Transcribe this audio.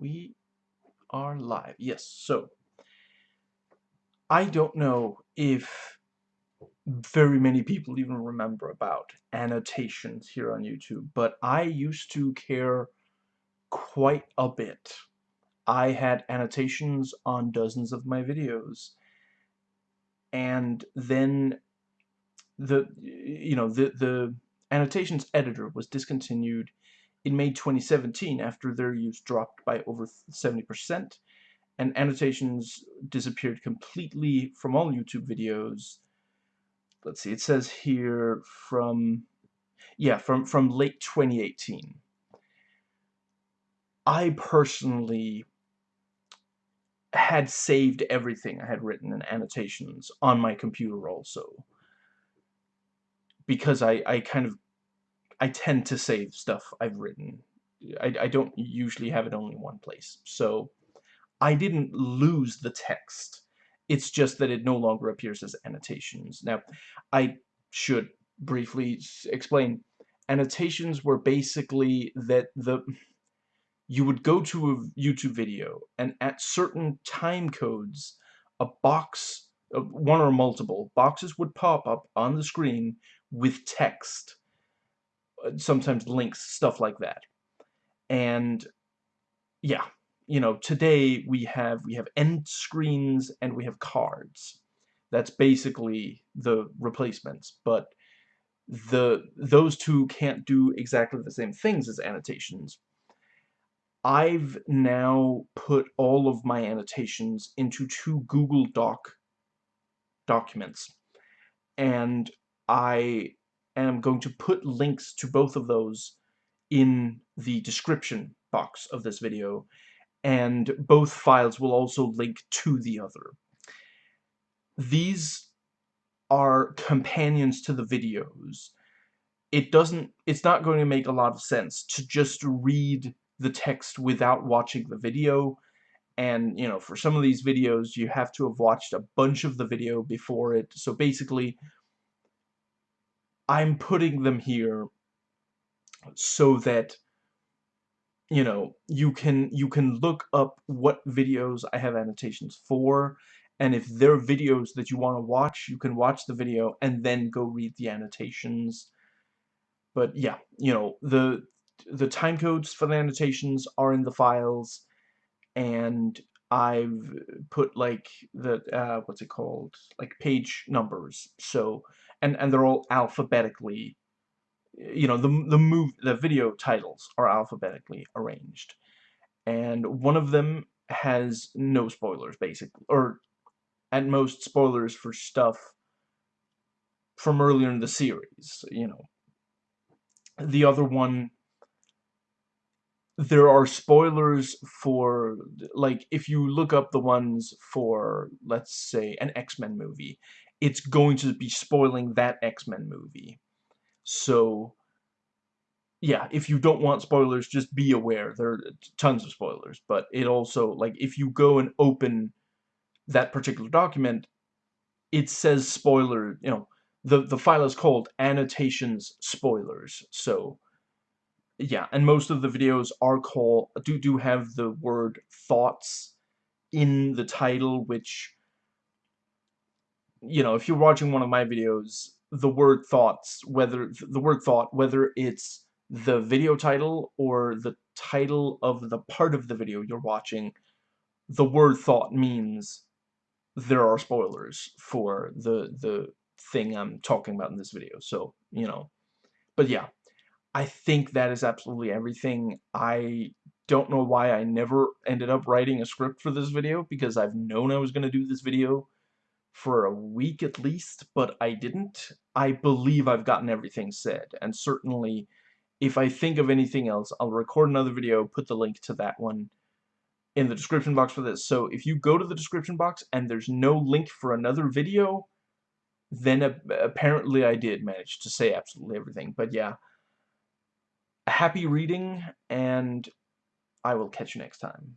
we are live. Yes, so I don't know if very many people even remember about annotations here on YouTube, but I used to care quite a bit. I had annotations on dozens of my videos, and then the you know the the annotations editor was discontinued in May 2017 after their use dropped by over 70% and annotations disappeared completely from all YouTube videos. Let's see, it says here from, yeah, from, from late 2018. I personally had saved everything I had written in annotations on my computer also. Because I, I kind of I tend to save stuff I've written. I, I don't usually have it only in one place. So I didn't lose the text. It's just that it no longer appears as annotations. Now, I should briefly explain. Annotations were basically that the you would go to a YouTube video and at certain time codes a box uh, one or multiple boxes would pop up on the screen with text sometimes links, stuff like that. And yeah, you know, today we have we have end screens and we have cards. That's basically the replacements, but the those two can't do exactly the same things as annotations. I've now put all of my annotations into two Google Doc documents. And I am going to put links to both of those in the description box of this video and both files will also link to the other. These are companions to the videos. It doesn't, it's not going to make a lot of sense to just read the text without watching the video and you know for some of these videos you have to have watched a bunch of the video before it so basically I'm putting them here so that you know you can you can look up what videos I have annotations for. And if there are videos that you want to watch you can watch the video and then go read the annotations. But yeah you know the the time codes for the annotations are in the files. And I've put like the uh, what's it called? Like page numbers so and and they're all alphabetically you know the the move the video titles are alphabetically arranged and one of them has no spoilers basically or at most spoilers for stuff from earlier in the series you know. The other one there are spoilers for like if you look up the ones for let's say an X-Men movie it's going to be spoiling that X-Men movie. So, yeah, if you don't want spoilers, just be aware. There are tons of spoilers, but it also, like, if you go and open that particular document, it says spoiler, you know, the, the file is called annotations spoilers, so, yeah, and most of the videos are called, do, do have the word thoughts in the title, which you know, if you're watching one of my videos, the word thoughts, whether the word thought, whether it's the video title or the title of the part of the video you're watching, the word thought means there are spoilers for the the thing I'm talking about in this video. So, you know, but yeah, I think that is absolutely everything. I don't know why I never ended up writing a script for this video because I've known I was going to do this video for a week at least, but I didn't. I believe I've gotten everything said, and certainly if I think of anything else, I'll record another video, put the link to that one in the description box for this. So if you go to the description box and there's no link for another video, then apparently I did manage to say absolutely everything. But yeah, happy reading, and I will catch you next time.